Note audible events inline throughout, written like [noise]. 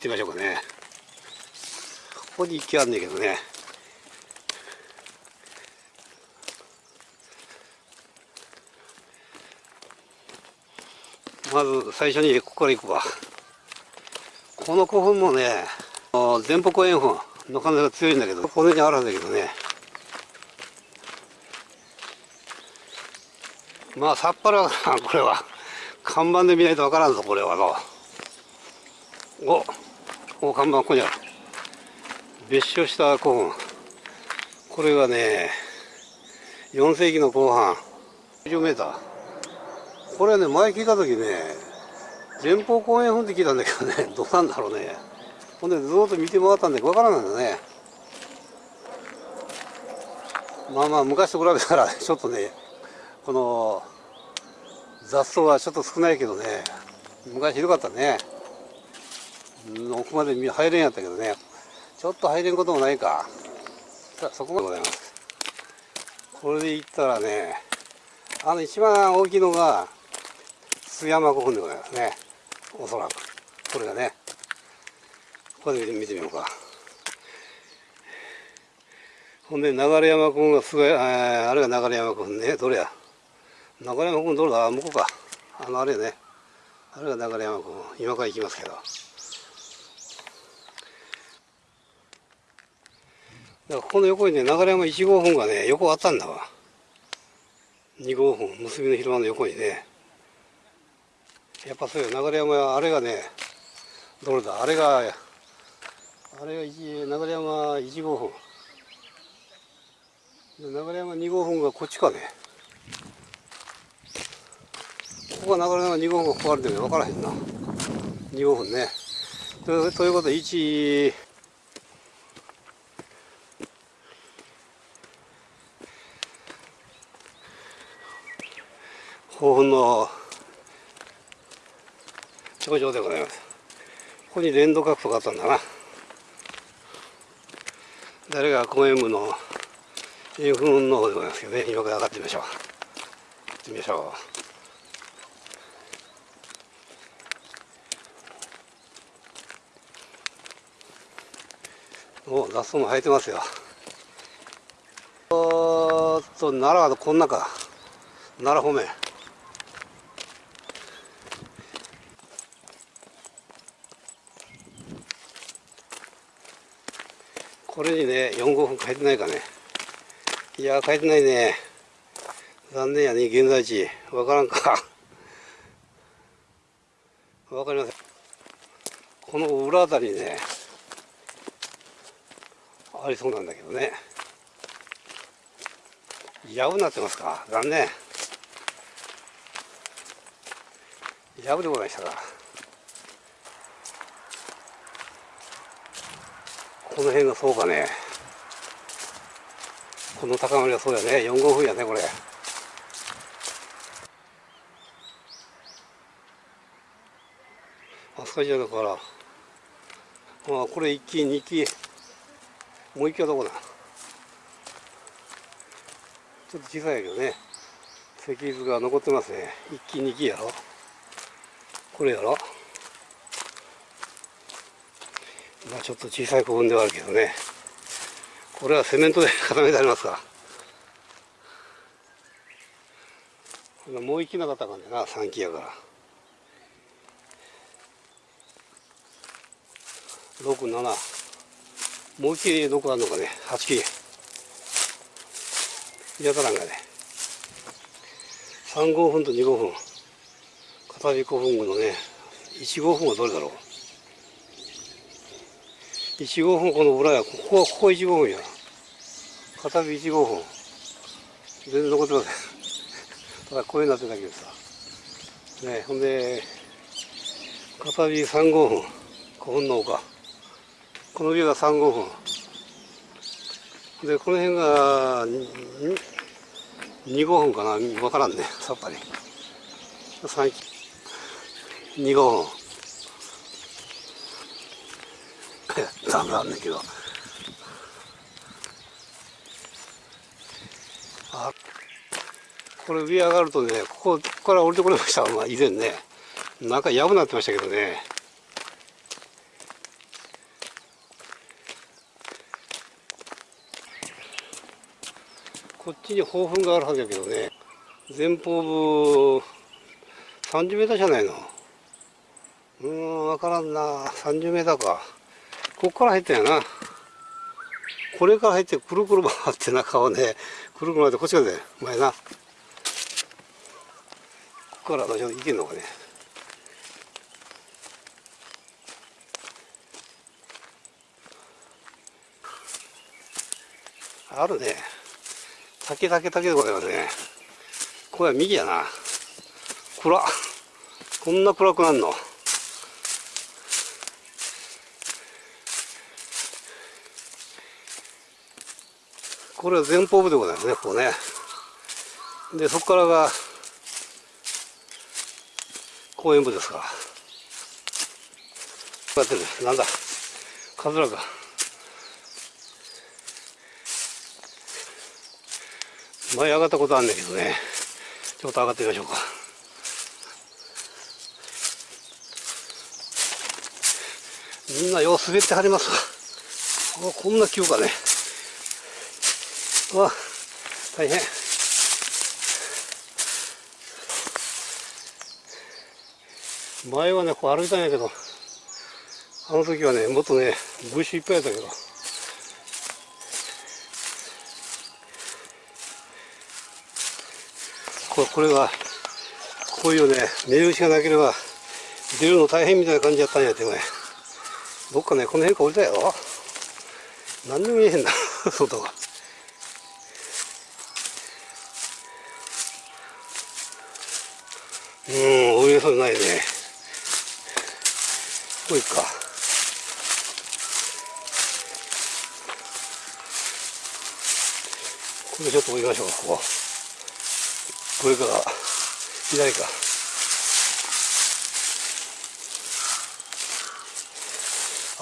ってみましょうかね。ここに行きあんねんけどね。まず最初にここから行くわ。この古墳もね前方後円墳の可能性が強いんだけどこの辺にあるんだけどね。まあさっぱらこれは。看板で見ないとわからんぞこれはのおお看板ここにある。別所した古墳。これがね4世紀の後半。10メーター。これね前聞いた時ね前方後円墳って聞いたんだけどね [laughs] どうなんだろうね。ほんでずっと見て回ったんでわからないんだね。まあまあ昔と比べたら [laughs] ちょっとねこの雑草はちょっと少ないけどね昔ひどかったね。奥まで入れんやったけどね。ちょっと入れんこともないか。さあそこまでございます。これでいったらねあの一番大きいのが津山古墳でございますね。おそらく。これがね。これで見てみようか。ほんで流山古墳がすごいあれが流山古墳ね。どれや。流山古墳どれだ。向こうか。あのあれね。あれが流山古墳。今から行きますけどだからここの横にね流山1号墳がね横あったんだわ。2号墳結びの広間の横にね。やっぱそういう流山はあれがねどれだ？あれがあれが流山1号墳。流山2号墳がこっちかね。ここが流山2号墳がここあるんだけど分からへんな。2号墳ね。とということで1興奮の頂上でございます。ここに連動角度があったんだな。誰が公園部のインフンの方でございますけどね。今から上がってみましょう。行ってみましょう。お雑草も生えてますよ。おっと奈良はこんなか奈良方面。これにね4号分書いてないかね。いや書いてないね。残念やね現在地。わからんか。わかりません。この裏あたりねありそうなんだけどね。やぶになってますか？残念。やぶでございましたか。この辺がそうかね。この高まりはそうやね。4号分やねこれ。あそこじゃだから。あこれ1期2期もう1期はどこだ。ちょっと小さいけどね。石図が残ってますね。1期2期やろ。これやろ。まあちょっと小さい古墳ではあるけどね。これはセメントで固めてありますかもう一気なかったかんねな3期やから。67もう一期どこあるのかね8期やたらんがね。3号分と2号分片火古墳群のね1号分はどれだろう？1号分この裏やここはここ1号分や。片火1号分全然残ってません。[laughs] ただこういうなってたけどさねほんで片火3号分古墳の丘このビューが3号分でこの辺が2号分かな。分からんね。さっぱり。2号ダメなんだけど。あこれ上上がるとねここから降りてこれました、まあ、以前ね中やぶなってましたけどね。こっちに砲粉があるはずやけどね前方部 30m じゃないの？うん分からんな。30m か。こっから入ったんやな。これから入ってくるくる回って中をねくるくる回ってこっち側で。前な。ここから私は行けんのかね。あるね。竹竹竹でございますね。これは右やな。暗こんな暗くなんの。これは前方部でございますねここね。でそこからが公園部ですから。こうやってる。なんだ。カズラか。前上がったことあんねんけどね。ちょっと上がってみましょうか。みんなよう滑ってはりますわ。こんな急かね。わ大変。前はねこう歩いたんやけどあの時はねもっとね物資いっぱいやったけど。ここれがこういうね目打ちがなければ出るの大変みたいな感じやったんやてこれどっかねこの辺か降りたよ何にも見えへんな [laughs] 外が。うん降りれそうないね。ここ行くか。これちょっと降りましょうかここ。これから左か。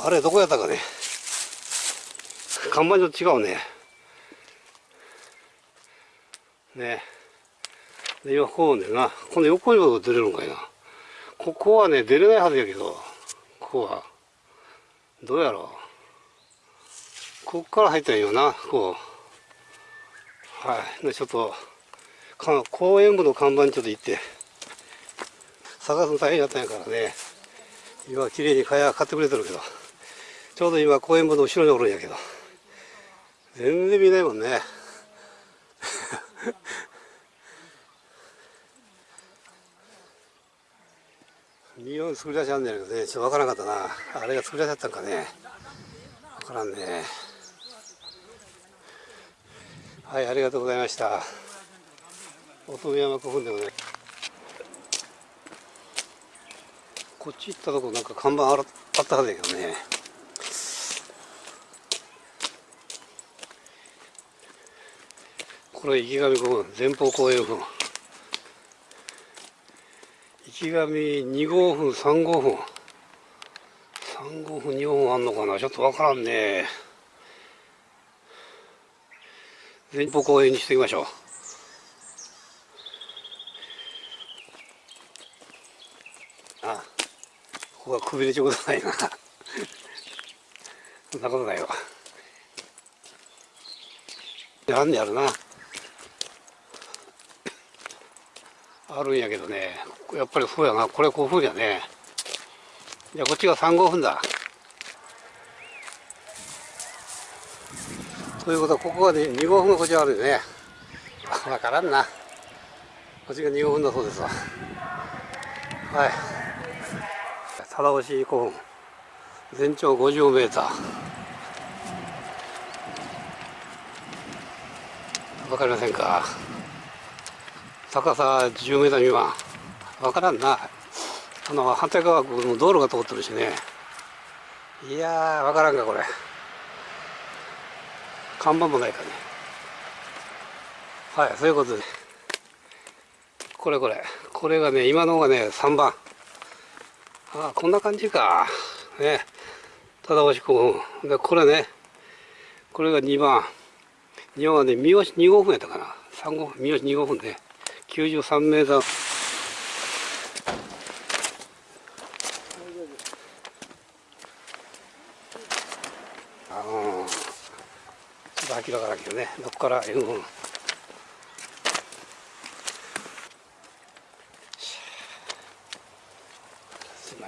あれどこやったかね。看板と違うね。ね。今こうねなこの横にも出れるんかいな。ここはね出れないはずやけどここは。どうやろう。こっから入ったらいいよなこうはい。でちょっとか公園部の看板にちょっと行って。探すの大変やったんやからね。今綺麗に蚊帳買ってくれてるけど。ちょうど今公園部の後ろにおるんやけど。全然見ないもんね。見よう作り出しあんねんけどねちょっとわからなかったな。あれが作り出しあったんかね。わからんね。はいありがとうございました。乙女山古墳でもねこっち行ったとこなんか看板あらあったはずやけどね。これ池上古墳前方後円墳。池上2号墳3号墳。3号墳2号墳あんのかな？ちょっとわからんね。前方後円にしておきましょう。あここはくびれちょうどないな。そんなことないわ。あんねやるな。あるんやけどね。やっぱりそうやな。これ5分やね。じゃあこっちが3号分だ。ということはここがね2号分がこっちあるよね。分からんな。こっちが2号分だそうですわ。はい。貞押古墳。全長50メーター。分かりませんか？高さ10メーター未満分か。らんな。あの反対側も道路が通ってるしね。いやー分からんかこれ。看板もないかね。はいそういうことで。これこれ。これがね今のがね3番。ああこんな感じか。ね。忠押古墳でこれね。これが2番。2番はね三好2号分やったかな。3号三好2号分ね93名山。あのちょっと明らかだけどねどこから援軍ですね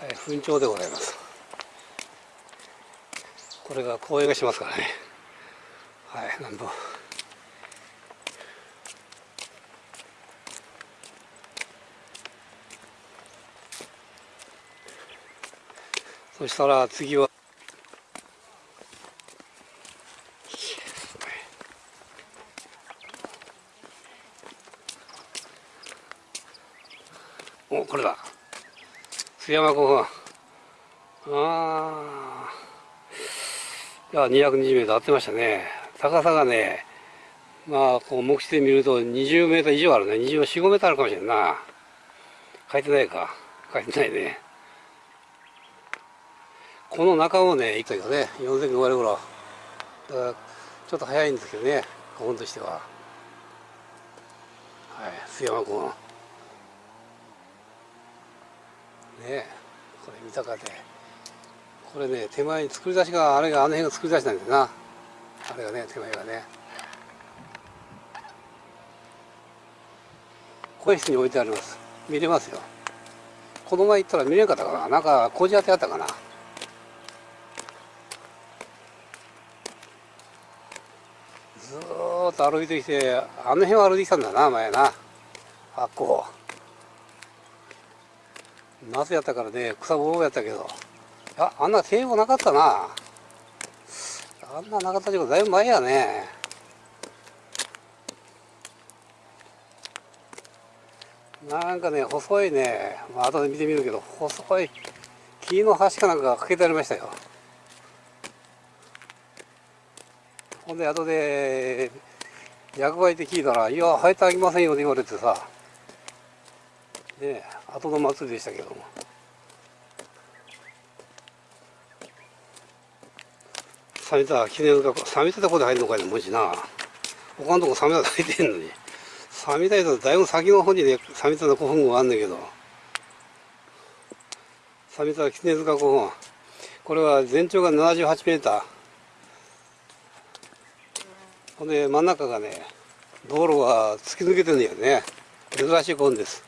はい墳場でございます。これが公園がしますからね。はいなんとそしたら次は。おこれだ。津山湖ああいや220メートル合ってましたね。高さがねまあこう目視で見ると20メートル以上あるね。24、5メートルあるかもしれんな。書いてないか。書いてないね。この中をね行ったけどね4千5割頃だからちょっと早いんですけどね古墳としては。はい須山君。ねこれ三鷹でこれね手前に作り出しがあれがあの辺が作り出しなんだよな。あれがね手前がね。声室に置いてあります。見れますよ。この前行ったら見れんかったかな。なんか工事当てあったかなずーっと歩いてきてあの辺を歩いてきたんだな前な。あっこ。夏やったからね草ぼろやったけど。ああんな堤防なかったな。あんななかったけどだいぶ前やね。なんかね細いね、まあ後で見てみるけど細い木の端かなんかがかけてありましたよ。ほんで後で役場行って聞いたら「いや生えてあげませんよ」って言われてさ。ね後の祭りでしたけども。サミタ記念がサミタどこで入るのかいもしな。他のとこサミタ入ってんのに。サミタとだいぶ先の方にねサミタの古墳があんだけど。サミタ記念塚古墳これは全長が78メーター。ほんで真ん中がね道路が突き抜けてるんだよね。珍しい古墳です。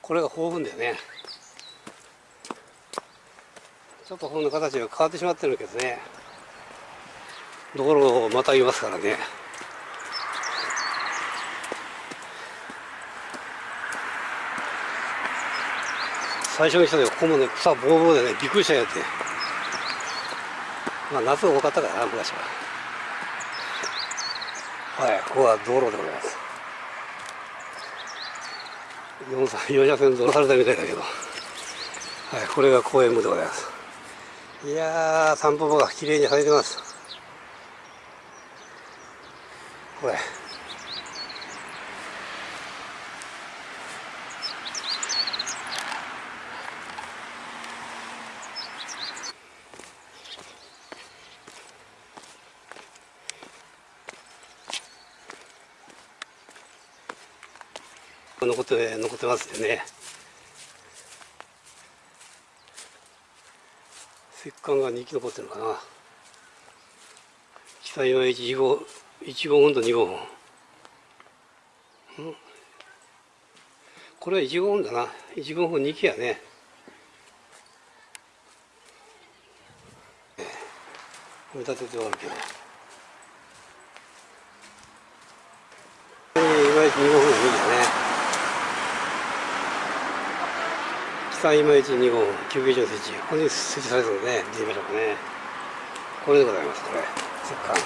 これが豊富だよね。ちょっとこの形が変わってしまってるけどね。道路をまたぎますからね。最初にした時ここもね草ぼうぼうでねびっくりしたんやって。まあ夏多かったからな昔は。はいここは道路でございます。4車線道されたみたいだけど、はい、これが公園部でございます。いやー散歩場が綺麗に咲いてます。これ。残って残ってますよね。石棺が2基残ってるのかな。北今1号1号本と2号本。これは1号本だな。1号本2基やね。組み立てておるけど。いまいち2号本が2基だね。三今市2号休憩所の設置ここに設置されてるので見てみましょうかね。これでございますこれ。石棺。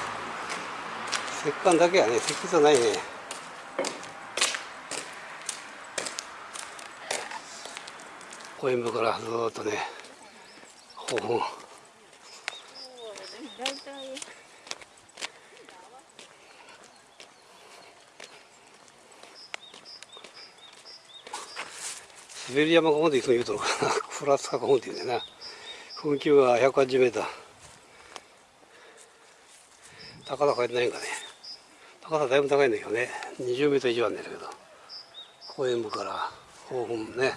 石棺だけはね石器じゃないね。公園部からずっとねほぼ滑り山ここまで行くの言うとかな [laughs] フランスかここまで言うんだよな。噴球が180メーター。高さ変えてないんかね。高さだいぶ高いんだけどね。20メートル以上あるんだけど。公園部から方本ね。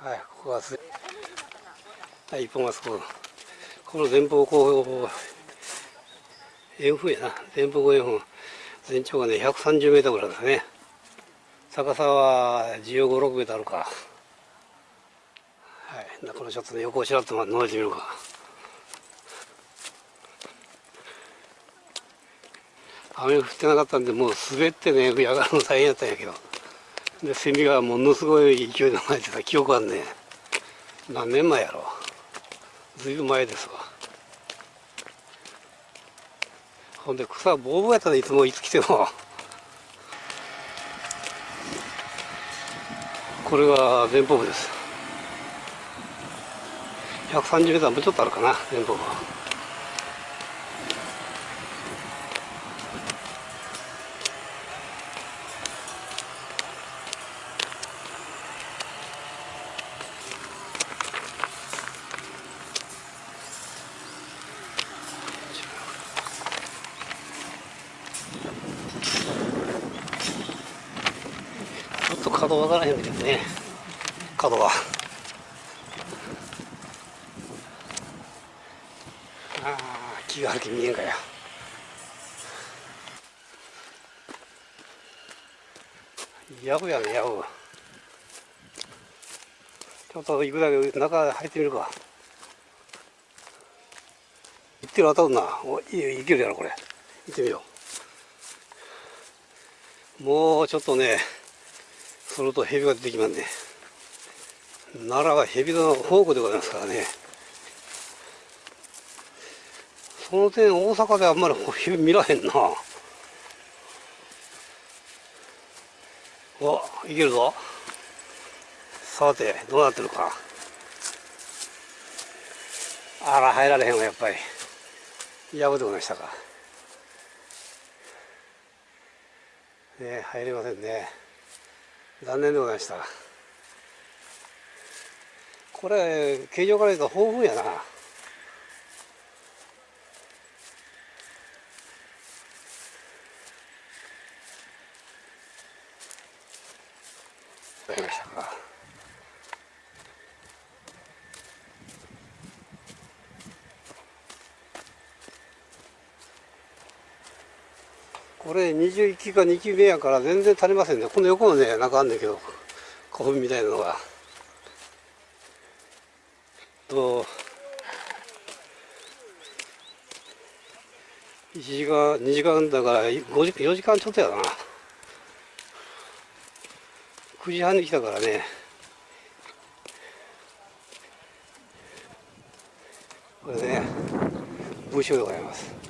はいここはすはい一本あそここの前方後方円墳やな。前方後円墳。全長がね130メートルぐらいですね。高さは15、6メートルあるか。はい。これちょっと横をちらっと覗いてみるか。雨降ってなかったんでもう滑ってね上がるの大変やったんやけど。でセミがものすごい勢いで巻いてた記憶あんね何年前やろずいぶん前ですわ。ほんで草ボーボーやったねいつもいつ来てもこれが前方部です。130m もうちょっとあるかな前方部は。角分からへんけどね角は。ああ気がある気見えんかやヤブやねヤブちょっと行くだけ中入ってみるか。行ってる当たるな。おいいけるやろこれ。行ってみよう。もうちょっとねすると蛇が出てきますね。奈良は蛇の宝庫でございますからね。その点大阪であんまり蛇見らへんな。おいけるぞ。さてどうなってるか。あら入られへんわやっぱり。やぶでございましたか。ね入れませんね。残念でございました。これ形状から言うと豊富やな。これ21期か2期目やから全然足りませんね。この横のね中あんねんけど古墳みたいなのが。と1時間2時間だから5時4時間ちょっとやな。9時半に来たからね。これね武将でございます。